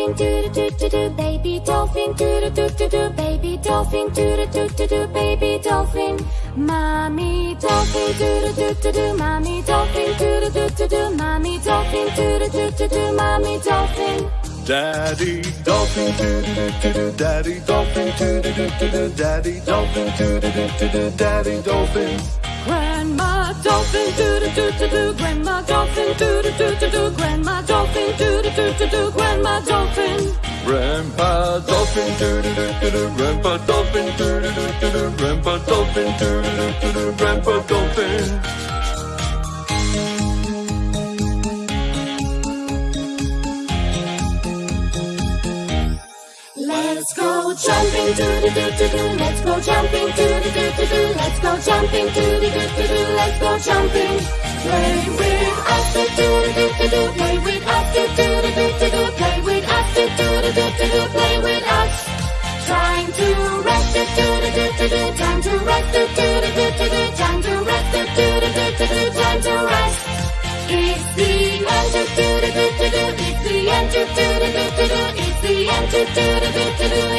dolphin do do do do do baby dolphin do do do do baby dolphin do do do do baby dolphin mommy dolphin do do do do do mommy dolphin do do do do mommy dolphin do do do do mommy dolphin Daddy dolphin do do do do do Daddy dolphin do do do do Daddy dolphin do do do do do Daddy dolphin Grandma dolphin do do do do Grandma dolphin do do do do do Grandma dolphin. Grandpa dolphin do do do do do Grandpa dolphin do do do do do Grandpa dolphin do do do do do Grandpa dolphin. Let's go jumping do do do do do Let's go jumping do do do do do Let's go jumping do do do do do Let's go jumping. Play with Time to rest do do do do do do Time to rest do do do do do do Time to rest It's the end do do do do do It's the end do do do do do It's the end do do do do do